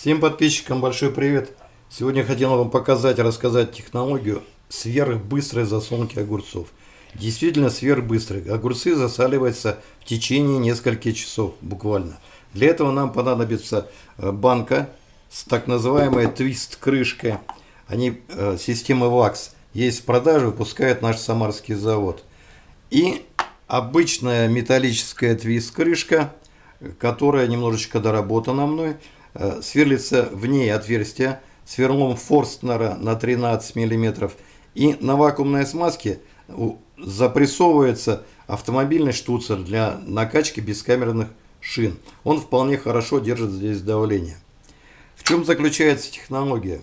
Всем подписчикам большой привет! Сегодня хотел вам показать, рассказать технологию сверхбыстрой засолки огурцов. Действительно сверхбыстрой. Огурцы засаливаются в течение нескольких часов буквально. Для этого нам понадобится э, банка с так называемой твист-крышкой. Они э, системы ВАКС есть в продаже, выпускает наш самарский завод. И обычная металлическая твист-крышка, которая немножечко доработана мной. Э, сверлится в ней отверстие сверлом Форстнера на 13 мм. И на вакуумной смазке запрессовывается автомобильный штуцер для накачки бескамерных шин. Он вполне хорошо держит здесь давление. В чем заключается технология?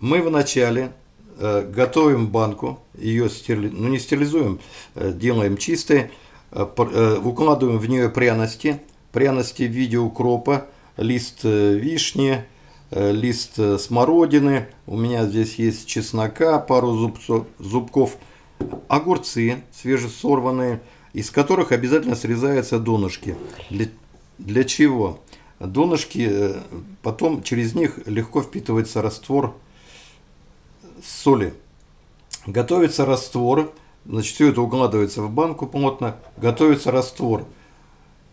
Мы вначале э, готовим банку, ее стерли... ну не стерилизуем, э, делаем чистой, э, укладываем в нее пряности, пряности в виде укропа, лист э, вишни, э, лист э, смородины, у меня здесь есть чеснока, пару зубцов, зубков, огурцы свежесорванные, из которых обязательно срезаются донышки. Для, для чего? Донышки, потом через них легко впитывается раствор соли. Готовится раствор, значит, все это укладывается в банку плотно, готовится раствор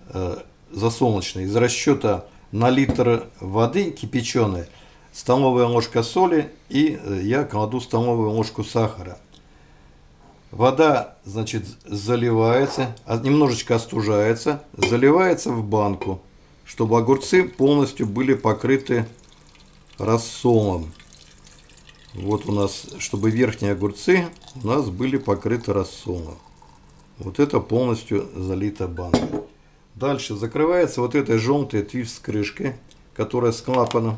э, засолнечный из расчета на литр воды кипяченой, столовая ложка соли и э, я кладу столовую ложку сахара. Вода, значит, заливается, а немножечко остужается, заливается в банку, чтобы огурцы полностью были покрыты рассолом. Вот у нас, чтобы верхние огурцы у нас были покрыты рассолом. Вот это полностью залита банка. Дальше закрывается вот этой желтой твиф с крышкой, которая с клапаном.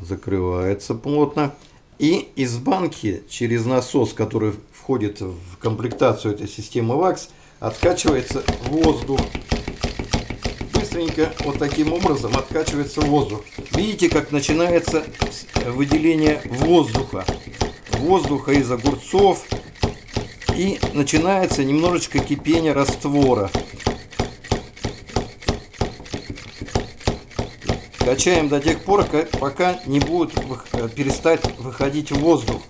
Закрывается плотно. И из банки через насос, который входит в комплектацию этой системы ВАКС, откачивается воздух. Быстренько вот таким образом откачивается воздух. Видите, как начинается выделение воздуха. Воздуха из огурцов, и начинается немножечко кипение раствора. Качаем до тех пор, пока не будет э, перестать выходить воздух.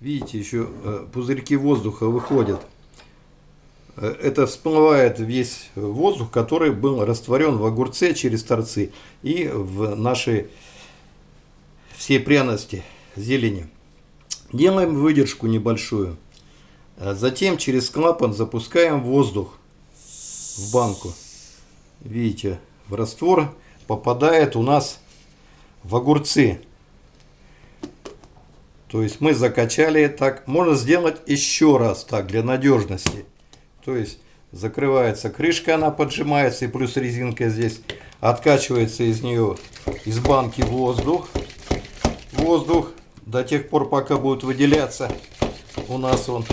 Видите, еще э, пузырьки воздуха выходят. Э, это всплывает весь воздух, который был растворен в огурце через торцы и в нашей все пряности зелени. Делаем выдержку небольшую. А затем через клапан запускаем воздух в банку. Видите, в раствор попадает у нас в огурцы. То есть мы закачали так. Можно сделать еще раз так, для надежности. То есть закрывается крышка, она поджимается, и плюс резинка здесь. Откачивается из нее, из банки воздух воздух до тех пор, пока будет выделяться у нас он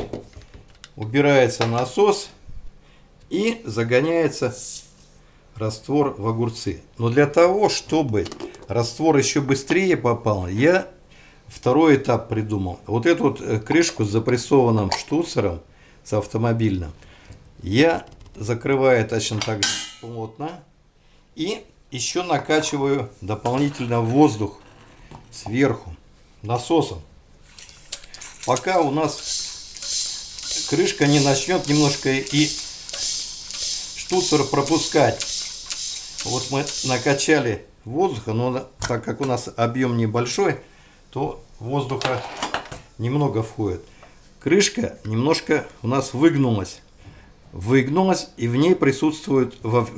убирается насос и загоняется раствор в огурцы. Но для того, чтобы раствор еще быстрее попал, я второй этап придумал. Вот эту вот э, крышку с запрессованным штуцером, с автомобильным, я закрываю точно так же плотно и еще накачиваю дополнительно воздух сверху насосом. Пока у нас крышка не начнет немножко и штуцер пропускать. Вот мы накачали воздуха, но так как у нас объем небольшой, то воздуха немного входит. Крышка немножко у нас выгнулась. Выгнулась и в ней присутствует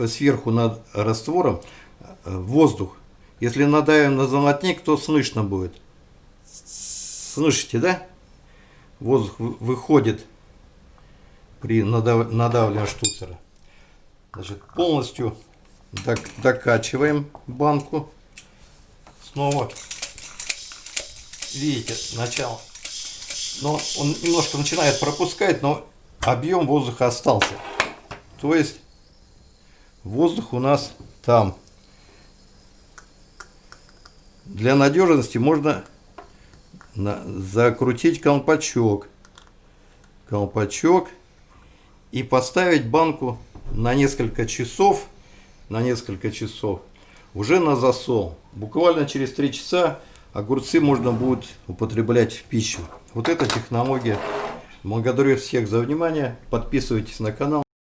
сверху над раствором э, воздух. Если надавим на золотник, то слышно будет. Слышите, да? Воздух выходит при надав... надавливании штуцера. Значит, полностью докачиваем банку. Снова. Видите, начало. Но он немножко начинает пропускать, но объем воздуха остался. То есть воздух у нас там. Для надежности можно закрутить колпачок. Колпачок. и поставить банку на несколько часов, на несколько часов уже на засол. Буквально через 3 часа огурцы можно будет употреблять в пищу. Вот эта технология. Благодарю всех за внимание. Подписывайтесь на канал.